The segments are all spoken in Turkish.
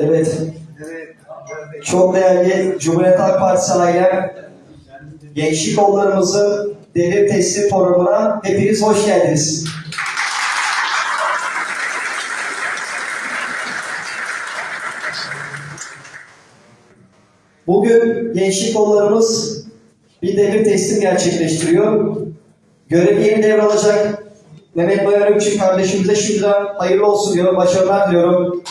Evet. Çok değerli Cumhuriyet Halk Partisi ailem, gençlik kollarımızın devir teslim programına hepiniz hoş geldiniz. Bugün gençlik kollarımız bir devir teslim gerçekleştiriyor. Görevi yeni devralacak Mehmet Bayar Ökçü kardeşimize şimdiden hayırlı olsun diyorum, başarılar diliyorum.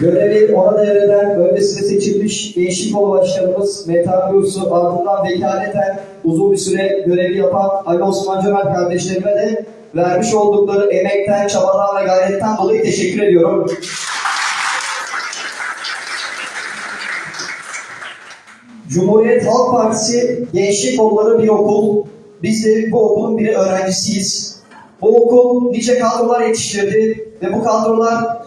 Görevi ona devreden öncesinde seçilmiş Kolu Başkanımız Metehan Gürsu ardından vekaleten uzun bir süre görevi yapan Ali Osman Cömert kardeşlerime de vermiş oldukları emekten, çabadan ve gayretten dolayı teşekkür ediyorum. Cumhuriyet Halk Partisi Gençlik Kolları bir okul. Biz de bu okulun bir öğrencisiyiz. Bu okul nice kadrolar yetiştirdi ve bu kadrolar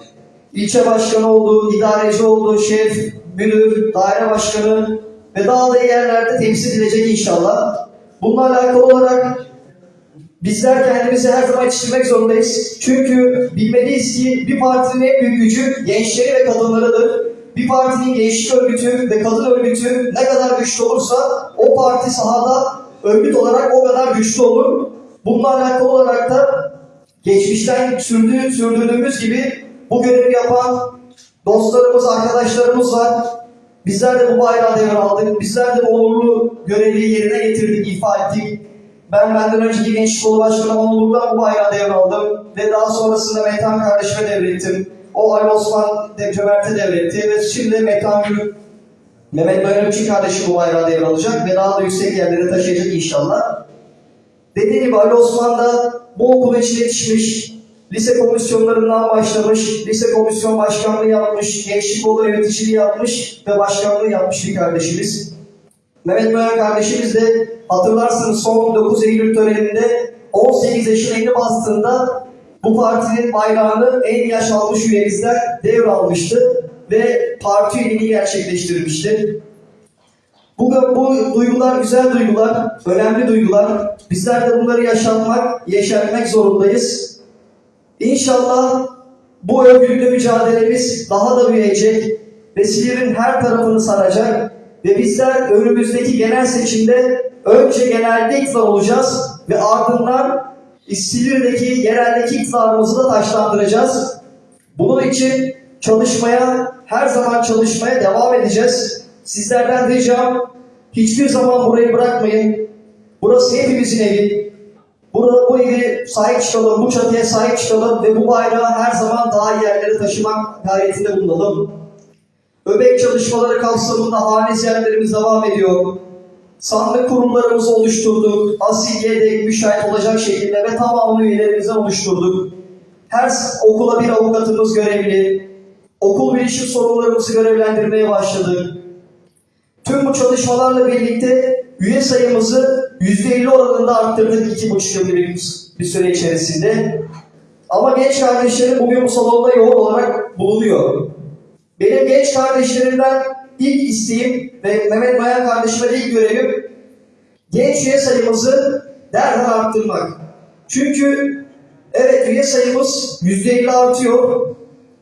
ilçe başkanı oldu, idareci oldu, şef, müdür, daire başkanı ve daha da yerlerde temsil edilecek inşallah. Bununla alakalı olarak bizler kendimizi her zaman yetiştirmek zorundayız. Çünkü bilmeliyiz ki bir partinin en büyük gücü gençleri ve kadınlarıdır. Bir partinin gençlik örgütü ve kadın örgütü ne kadar güçlü olursa o parti sahada örgüt olarak o kadar güçlü olur. Bununla alakalı olarak da geçmişten sürdüğü, sürdürdüğümüz gibi bu görevi yapan dostlarımız, arkadaşlarımız var. Bizler de bu bayrağı devraldık. Bizler de bu onurlu görevi yerine getirdik, ifa ettik. Ben benden önceki gençlik kolu başkanı onurluktan bu bayrağı devraldım. Ve daha sonrasında Metehan kardeşime devrettim. O Ali Osman de Cömert'e devretti. Ve şimdi Metehan Gül, Mehmet Bayramçı kardeşim bu bayrağı devralacak. Ve daha da yüksek yerlere taşıyacak inşallah. Dediğim gibi Ali Osman da bu okula içine yetişmiş, lise komisyonlarından başlamış, lise komisyon başkanlığı yapmış, gençlik kolu yöneticiliği yapmış ve başkanlığı yapmış bir kardeşimiz. Mehmet Bayan kardeşimiz de hatırlarsınız son 9 Eylül töreninde 18 yaşına yeni bastığında bu partinin bayrağını en yaş almış üyemizden devralmıştı ve parti üyeliğini gerçekleştirmişti. Bu, bu duygular güzel duygular, önemli duygular. Bizler de bunları yaşatmak, yeşermek zorundayız. İnşallah bu örgütlü mücadelemiz daha da büyüyecek ve Silivri'nin her tarafını saracak ve bizler önümüzdeki genel seçimde önce genelde iktidar olacağız ve ardından Silivri'deki yereldeki iktidarımızı da taşlandıracağız. Bunun için çalışmaya, her zaman çalışmaya devam edeceğiz. Sizlerden ricam hiçbir zaman burayı bırakmayın. Burası hepimizin evi. Burada bu evi sahip çıkalım, bu çatıya sahip çıkalım ve bu bayrağı her zaman daha iyi yerlere taşımak gayretinde bulunalım. Öbek çalışmaları kapsamında hane ziyaretlerimiz devam ediyor. Sandık kurumlarımızı oluşturduk. Asil yedek müşahit olacak şekilde ve tamamını üyelerimizden oluşturduk. Her okula bir avukatımız görevli. Okul bilişim sorunlarımızı görevlendirmeye başladık. Tüm bu çalışmalarla birlikte üye sayımızı %50 oranında arttırdık iki buçuk yıl bir, süre içerisinde. Ama genç kardeşlerim bugün bu salonda yoğun olarak bulunuyor. Benim genç kardeşlerimden ilk isteğim ve Mehmet Bayan kardeşime de ilk görevim genç üye sayımızı derhal arttırmak. Çünkü evet üye sayımız %50 artıyor.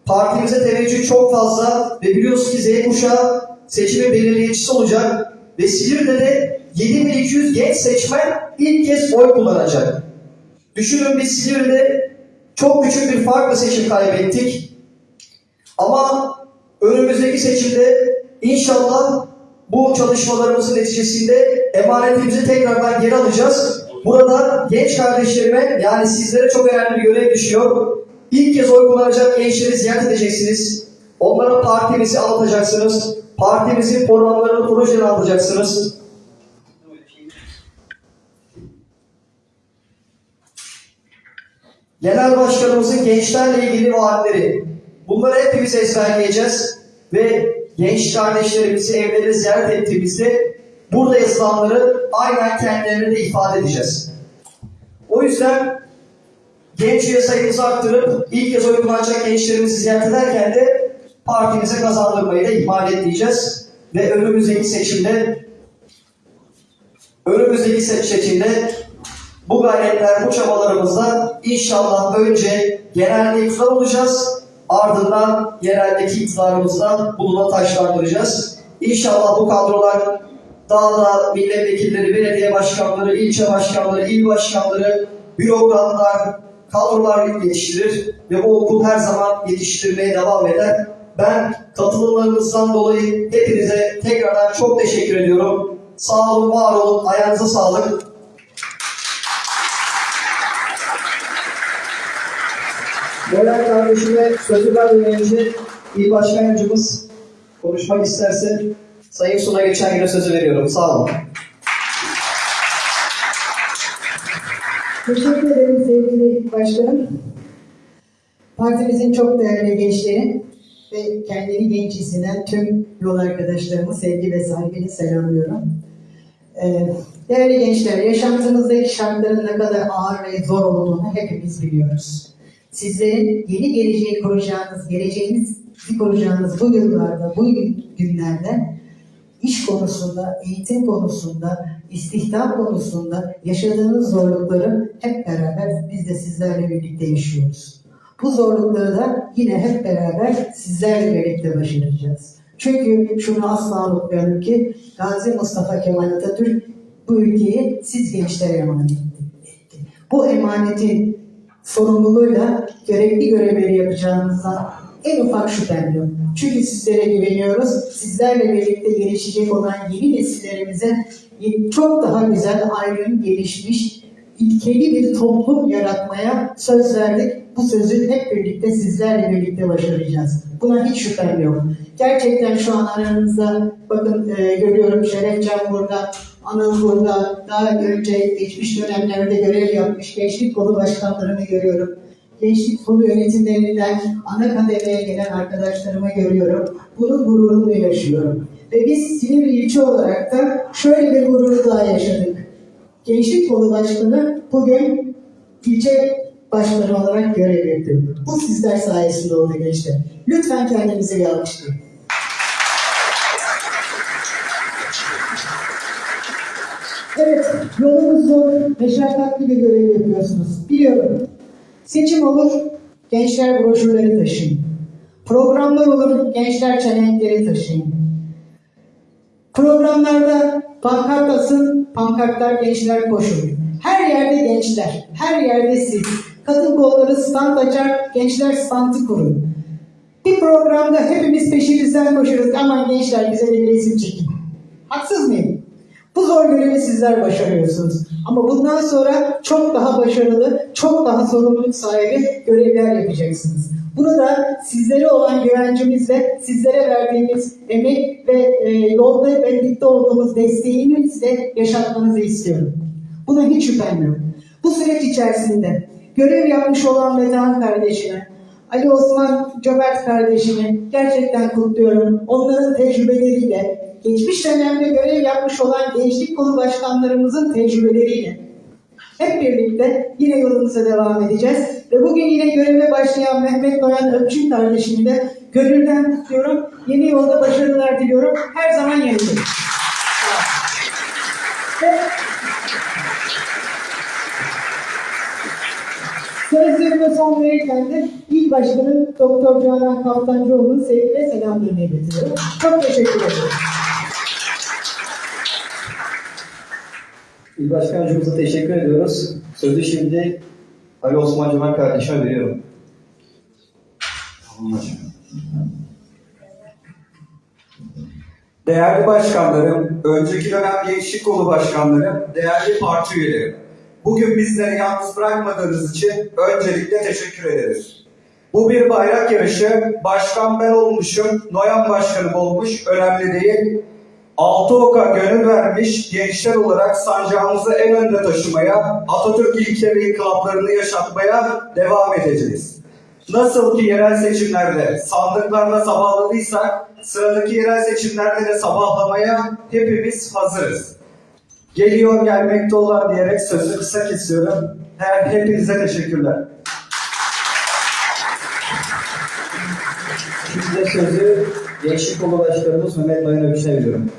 Partimize teveccüh çok fazla ve biliyoruz ki Z kuşağı seçimin belirleyicisi olacak. Ve Silivri'de de 7200 genç seçmen ilk kez oy kullanacak. Düşünün biz Silivri'de çok küçük bir farkla seçim kaybettik. Ama önümüzdeki seçimde inşallah bu çalışmalarımızın neticesinde emanetimizi tekrardan geri alacağız. Burada genç kardeşlerime yani sizlere çok önemli bir görev düşüyor. İlk kez oy kullanacak gençleri ziyaret edeceksiniz. Onlara partimizi anlatacaksınız. Partimizin programlarını, projelerini anlatacaksınız. Genel Başkanımızın gençlerle ilgili vaatleri. Bunları hepimiz ezberleyeceğiz ve genç kardeşlerimizi evlerine ziyaret ettiğimizde burada yazılanları aynen kendilerine de ifade edeceğiz. O yüzden genç üye sayımızı arttırıp ilk kez oy kullanacak gençlerimizi ziyaret ederken de partimize kazandırmayı da ihmal etmeyeceğiz. Ve önümüzdeki seçimde önümüzdeki seçimde Bu gayretler, bu çabalarımızla inşallah önce genelde iktidar olacağız. Ardından yereldeki iktidarımızla bununla taşlandıracağız. İnşallah bu kadrolar daha da milletvekilleri, belediye başkanları, ilçe başkanları, il başkanları, bürokratlar, kadrolar yetiştirir ve bu okul her zaman yetiştirmeye devam eder. Ben katılımlarınızdan dolayı hepinize tekrardan çok teşekkür ediyorum. Sağ olun, var olun, ayağınıza sağlık. Bölen kardeşime sözü vermeden önce il başkan yardımcımız konuşmak isterse Sayın Suna geçen güne sözü veriyorum. Sağ olun. Teşekkür ederim sevgili başkanım. Partimizin çok değerli gençleri ve kendini genç hisseden tüm yol arkadaşlarımı sevgi ve saygıyla selamlıyorum. Ee, Değerli gençler, yaşantımızdaki şartların ne kadar ağır ve zor olduğunu hepimiz biliyoruz. Sizlerin yeni geleceği kuracağınız, geleceğinizi kuracağınız bu yıllarda, bu günlerde iş konusunda, eğitim konusunda, istihdam konusunda yaşadığınız zorlukları hep beraber biz de sizlerle birlikte yaşıyoruz. Bu zorlukları da yine hep beraber sizlerle birlikte başaracağız. Çünkü şunu asla unutmayalım ki Gazi Mustafa Kemal Atatürk bu ülkeyi siz gençlere emanet etti. Bu emanetin sorumluluğuyla gerekli görevleri yapacağınızda en ufak şüphem yok. Çünkü sizlere güveniyoruz. Sizlerle birlikte gelişecek olan yeni nesillerimize çok daha güzel, ayrım, gelişmiş, ilkeli bir toplum yaratmaya söz verdik. Bu sözü hep birlikte sizlerle birlikte başaracağız. Buna hiç şüphem yok. Gerçekten şu an aranızda bakın e, görüyorum Şerefcan burada, Anıl burada, daha önce geçmiş dönemlerde görev yapmış gençlik kolu başkanlarını görüyorum gençlik kolu yönetimlerinden ana kademeye gelen arkadaşlarımı görüyorum. Bunun gururunu yaşıyorum. Ve biz Silivri ilçe olarak da şöyle bir gururu daha yaşadık. Gençlik kolu başkanı bugün ilçe başkanı olarak görev yapıyor. Bu sizler sayesinde oldu gençler. Lütfen kendinizi bir. Evet, yolunuz zor, meşakkatli bir görev yapıyorsunuz. Biliyorum. Seçim olur, gençler broşürleri taşıyın. Programlar olur, gençler çelenkleri taşıyın. Programlarda pankart asın, pankartlar gençler koşun. Her yerde gençler, her yerde siz. Kadın kolları stand açar, gençler standı kurun. Bir programda hepimiz peşinizden koşarız. Aman gençler bize bir resim çekin. Haksız mıyım? Bu zor görevi sizler başarıyorsunuz. Ama bundan sonra çok daha başarılı, çok daha sorumluluk sahibi görevler yapacaksınız. Bunu da sizlere olan güvencimizle, sizlere verdiğimiz emek ve e, yolda birlikte olduğumuz desteğimizle yaşatmanızı istiyorum. Buna hiç şüphem yok. Bu süreç içerisinde görev yapmış olan Metehan kardeşine, Ali Osman Cömert kardeşini gerçekten kutluyorum. Onların tecrübeleriyle, geçmiş dönemde görev yapmış olan gençlik kolu başkanlarımızın tecrübeleriyle hep birlikte yine yolumuza devam edeceğiz. Ve bugün yine göreve başlayan Mehmet Noyan Öpçün kardeşimi de gönülden kutluyorum. Yeni yolda başarılar diliyorum. Her zaman yanındayım. Ve Sözlerime son verirken de İl Başkanı Doktor Canan Kaptancıoğlu'nun sevgi ve selamlarını iletiyorum. Çok teşekkür ederim. İl Başkan Yardımcımıza teşekkür ediyoruz. Sözü şimdi Ali Osman Cömert kardeşime veriyorum. Değerli başkanlarım, önceki dönem gençlik kolu başkanlarım, değerli parti üyelerim. Bugün bizleri yalnız bırakmadığınız için öncelikle teşekkür ederiz. Bu bir bayrak yarışı, başkan ben olmuşum, Noyan başkanım olmuş, önemli değil. Altı oka gönül vermiş gençler olarak sancağımızı en önde taşımaya, Atatürk ilke ve inkılaplarını yaşatmaya devam edeceğiz. Nasıl ki yerel seçimlerde sandıklarla sabahladıysak, sıradaki yerel seçimlerde de sabahlamaya hepimiz hazırız. Geliyor gelmekte olan diyerek sözü kısa kesiyorum. Her hepinize teşekkürler. Şimdi sözü Gençlik Kolu Başkanımız Mehmet Noyan Öpçü'ne veriyorum.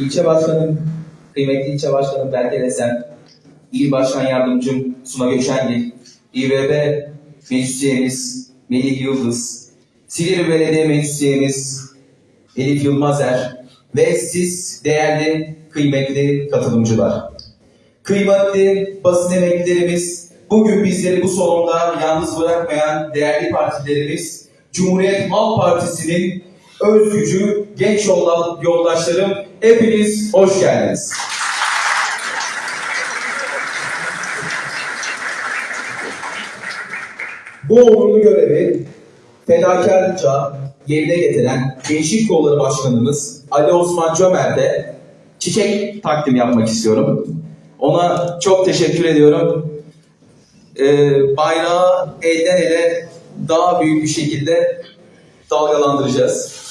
İlçe Başkanım, kıymetli ilçe başkanım Berke Desen, İl Başkan Yardımcım Suna Göçengil, İBB Meclis Üyemiz Melih Yıldız, Silivri Belediye Meclis Elif Yılmazer ve siz değerli, kıymetli katılımcılar. Kıymetli basın emeklilerimiz, bugün bizleri bu salonda yalnız bırakmayan değerli partilerimiz, Cumhuriyet Halk Partisi'nin öz gücü, genç yoldaşlarım, hepiniz hoş geldiniz. Bu onurlu görevi fedakarlıkça yerine getiren Gençlik Kolları Başkanımız Ali Osman Cömert'e çiçek takdim yapmak istiyorum. Ona çok teşekkür ediyorum. Ee, bayrağı elden ele daha büyük bir şekilde dalgalandıracağız.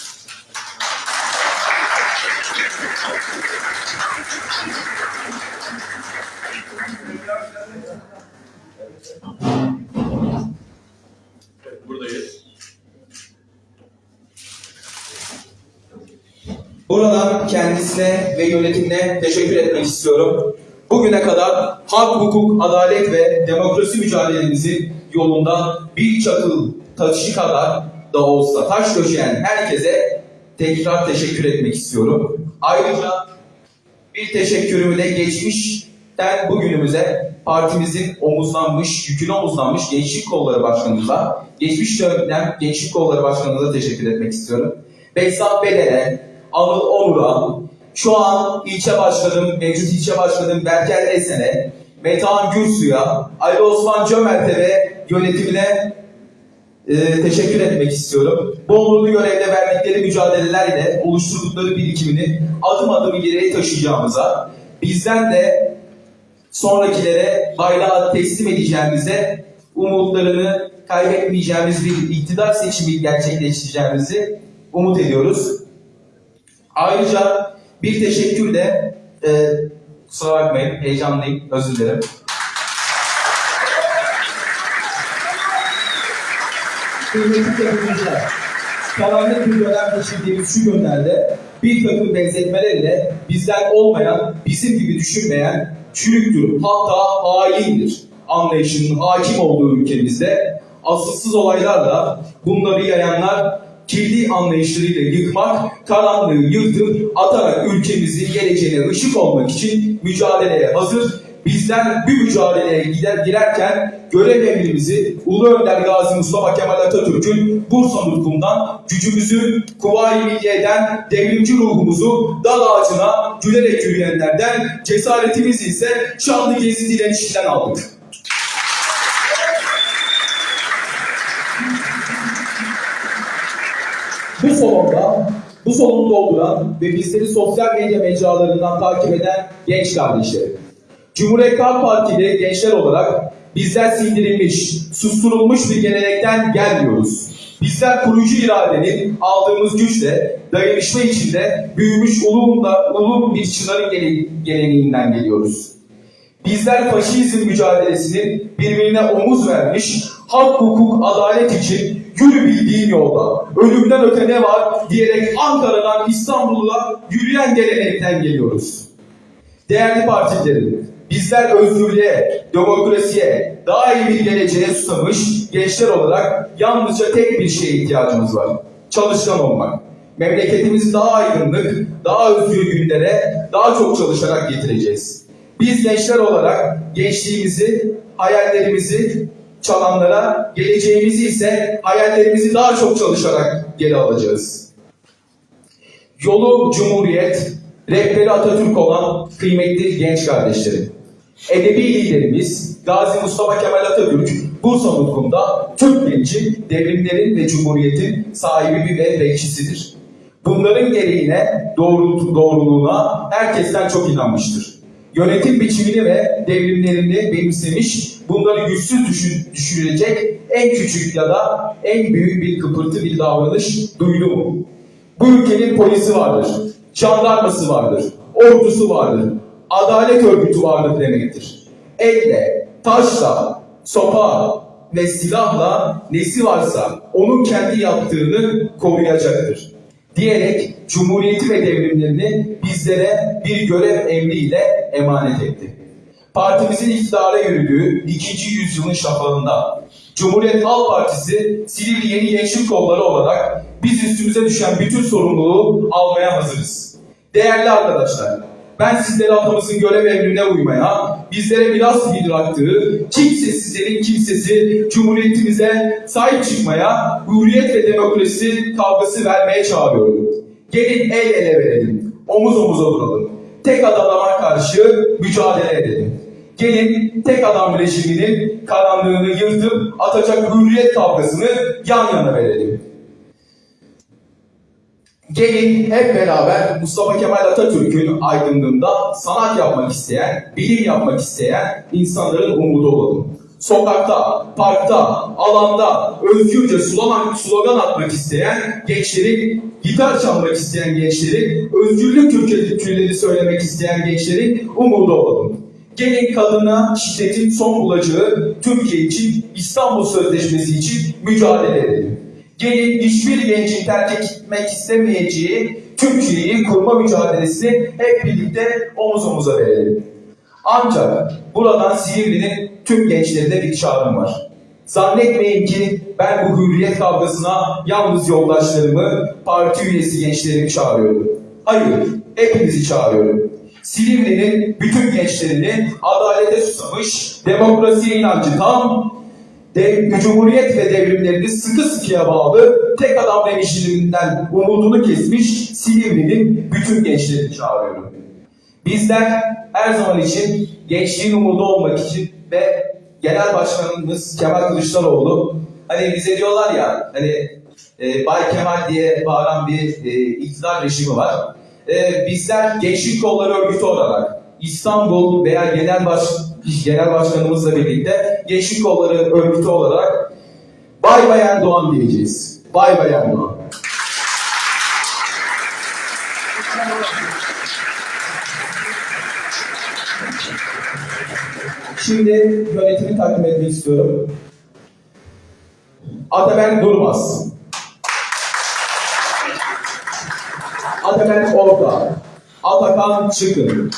Buradan kendisine ve yönetimine teşekkür etmek istiyorum. Bugüne kadar hak, hukuk, adalet ve demokrasi mücadelemizin yolunda bir çakıl taşı kadar da olsa taş döşeyen herkese tekrar teşekkür etmek istiyorum. Ayrıca bir teşekkürümü de geçmişten bugünümüze partimizin omuzlanmış, yükünü omuzlanmış Gençlik Kolları Başkanımıza, geçmiş dönem Gençlik Kolları Başkanımıza teşekkür etmek istiyorum. Behzat Belen'e, Anıl Onur'a, şu an ilçe başkanım, mevcut ilçe başkanım Berker Esen'e, Metehan Gürsu'ya, Ali Osman Cömert'e ve yönetimine e, teşekkür etmek istiyorum. Bu onurlu görevde verdikleri mücadelelerle oluşturdukları birikimini adım adım ileriye taşıyacağımıza, bizden de sonrakilere bayrağı teslim edeceğimize, umutlarını kaybetmeyeceğimiz bir iktidar seçimi gerçekleştireceğimizi umut ediyoruz. Ayrıca bir teşekkür de, e, kusura bakmayın heyecanlıyım, özür dilerim. Kıymetli katılımcılar, karanlık bir dönem geçirdiğimiz şu günlerde bir takım benzetmelerle bizden olmayan, bizim gibi düşünmeyen, çürüktür, hatta haindir anlayışının hakim olduğu ülkemizde asılsız olaylarla bunları yayanlar kirli anlayışlarıyla yıkmak, karanlığı yırtıp atarak ülkemizin geleceğine ışık olmak için mücadeleye hazır. Bizden bir mücadeleye gider, girerken görev emrimizi Ulu Önder Gazi Mustafa Kemal Atatürk'ün Bursa nutkundan gücümüzü kuvayi milliyeden devrimci ruhumuzu dal ağacına gülerek yürüyenlerden cesaretimizi ise şanlı gezi direnişinden aldık. Bu salonda, bu salonu dolduran ve bizleri sosyal medya mecralarından takip eden genç kardeşlerim. Cumhuriyet Halk Partili gençler olarak bizler sindirilmiş, susturulmuş bir gelenekten gelmiyoruz. Bizler kurucu iradenin aldığımız güçle dayanışma içinde büyümüş ulum, da, ulum bir çınarın gele- geleneğinden geliyoruz. Bizler faşizm mücadelesinin birbirine omuz vermiş, hak, hukuk, adalet için yürü bildiğin yolda, ölümden öte ne var diyerek Ankara'dan İstanbul'a yürüyen gelenekten geliyoruz. Değerli partilerim, bizler özgürlüğe, demokrasiye, daha iyi bir geleceğe susamış gençler olarak yalnızca tek bir şeye ihtiyacımız var. Çalışkan olmak. Memleketimizi daha aydınlık, daha özgür günlere daha çok çalışarak getireceğiz. Biz gençler olarak gençliğimizi, hayallerimizi çalanlara, geleceğimizi ise hayallerimizi daha çok çalışarak geri alacağız. Yolu Cumhuriyet, rehberi Atatürk olan kıymetli genç kardeşlerim. Edebi liderimiz Gazi Mustafa Kemal Atatürk Bursa Nutku'nda Türk genci devrimlerin ve cumhuriyetin sahibi ve bekçisidir. Bunların gereğine, doğru, doğruluğuna herkesten çok inanmıştır. Yönetim biçimini ve devrimlerini benimsemiş, bunları güçsüz düşün, düşürecek en küçük ya da en büyük bir kıpırtı bir davranış duydu mu? Bu ülkenin polisi vardır, jandarması vardır, ordusu vardır, adalet örgütü vardır demektir. Elle, taşla, sopa ve silahla nesi varsa onun kendi yaptığını koruyacaktır. Diyerek Cumhuriyeti ve devrimlerini biz bizlere bir görev emriyle emanet etti. Partimizin iktidara yürüdüğü ikinci yüzyılın şafağında Cumhuriyet Halk Partisi Silivri Yeni Gençlik Kolları olarak biz üstümüze düşen bütün sorumluluğu almaya hazırız. Değerli arkadaşlar, ben sizlere atamızın görev emrine uymaya, bizlere miras bıraktığı kimsesizlerin kimsesi Cumhuriyetimize sahip çıkmaya, hürriyet ve demokrasi kavgası vermeye çağırıyorum. Gelin el ele verelim, omuz omuza duralım. Tek adama karşı mücadele edelim. Gelin tek adam rejiminin karanlığını yırtıp atacak hürriyet kavgasını yan yana verelim. Gelin hep beraber Mustafa Kemal Atatürk'ün aydınlığında sanat yapmak isteyen, bilim yapmak isteyen insanların umudu olalım. Sokakta, parkta, alanda özgürce slogan, slogan atmak isteyen gençlerin, gitar çalmak isteyen gençlerin, özgürlük türküleri söylemek isteyen gençlerin umudu olalım. Gelin kadına şiddetin son bulacağı Türkiye için, İstanbul Sözleşmesi için mücadele edelim. Gelin hiçbir gencin terk etmek istemeyeceği Türkiye'yi kurma mücadelesini hep birlikte omuz omuza verelim. Ancak buradan Silivri'nin tüm gençlerine bir çağrım var. Zannetmeyin ki ben bu hürriyet kavgasına yalnız yoldaşlarımı, parti üyesi gençlerimi çağırıyorum. Hayır, hepinizi çağırıyorum. Silivri'nin bütün gençlerini adalete susamış, demokrasiye inancı tam, de, Cumhuriyet ve devrimlerini sıkı sıkıya bağlı tek adam rejiminden umudunu kesmiş Silivri'nin bütün gençlerini çağırıyorum. Bizler her zaman için gençliğin umudu olmak için ve Genel Başkanımız Kemal Kılıçdaroğlu hani bize diyorlar ya hani e, Bay Kemal diye bağıran bir e, iktidar rejimi var. E, bizler Gençlik Kolları Örgütü olarak İstanbul veya Genel Baş Genel Başkanımızla birlikte Gençlik Kolları Örgütü olarak Bay Bay Erdoğan diyeceğiz. Bay Bay Erdoğan. Şimdi yönetimi takdim etmek istiyorum. Ataberk Durmaz. Ataberk Orta. Atakan Çıkın.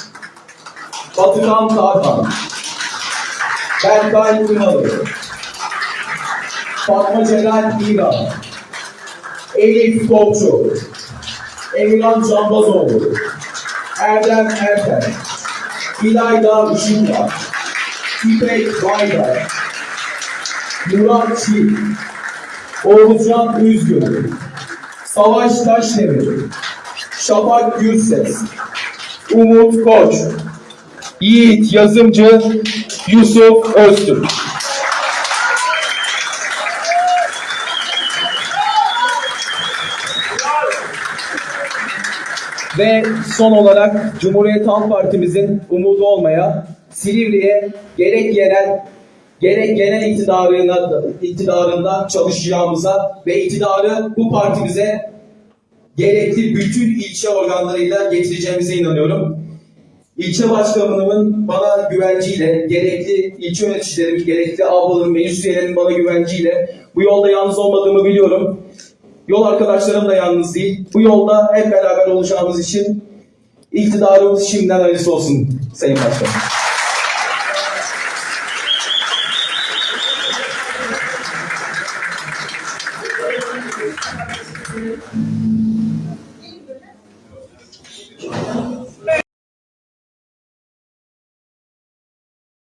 Batıkan Tarkan. Berkay Ünalı. Fatma Celal İran. Elif Topçu. Emirhan Canbazoğlu. Erdem Erten. İlayda Işıklar. İpek Baydar. Murat Çiğ. Oğuzcan Üzgün. Savaş Taşdemir. Şafak Gürses. Umut Koç. Yiğit Yazımcı. Yusuf Öztürk. Ve son olarak Cumhuriyet Halk Partimizin umudu olmaya Silivri'ye gerek yerel gerek genel iktidarına, iktidarında çalışacağımıza ve iktidarı bu partimize gerekli bütün ilçe organlarıyla getireceğimize inanıyorum. İlçe başkanımın bana güvenciyle, gerekli ilçe yöneticilerimin, gerekli ablaların, meclis üyelerinin bana güvenciyle bu yolda yalnız olmadığımı biliyorum. Yol arkadaşlarım da yalnız değil. Bu yolda hep beraber olacağımız için iktidarımız şimdiden hayırlısı olsun Sayın Başkanım.